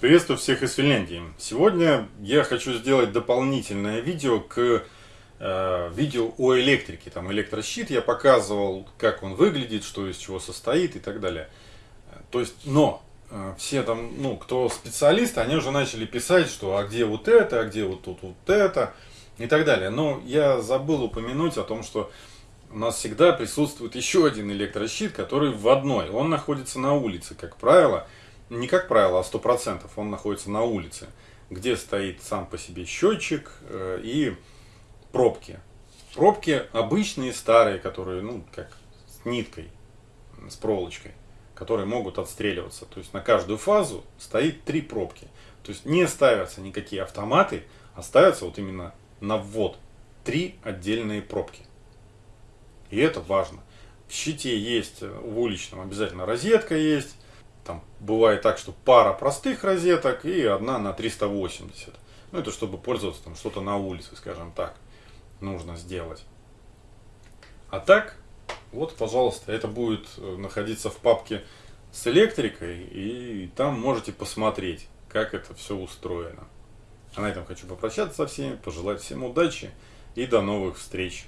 Приветствую всех из Финляндии. Сегодня я хочу сделать дополнительное видео к э, видео о электрике. Там электрощит я показывал, как он выглядит, что из чего состоит и так далее. То есть, но э, все там, ну, кто специалисты, они уже начали писать, что а где вот это, а где вот тут вот это и так далее. Но я забыл упомянуть о том, что у нас всегда присутствует еще один электрощит, который в одной. Он находится на улице, как правило не как правило, а 100% он находится на улице, где стоит сам по себе счетчик э, и пробки. Пробки обычные, старые, которые, ну, как с ниткой, с проволочкой, которые могут отстреливаться. То есть на каждую фазу стоит три пробки. То есть не ставятся никакие автоматы, а ставятся вот именно на ввод три отдельные пробки. И это важно. В щите есть, в уличном обязательно розетка есть, там бывает так, что пара простых розеток и одна на 380. Ну, это чтобы пользоваться там что-то на улице, скажем так, нужно сделать. А так, вот, пожалуйста, это будет э, находиться в папке с электрикой, и там можете посмотреть, как это все устроено. А на этом хочу попрощаться со всеми, пожелать всем удачи и до новых встреч.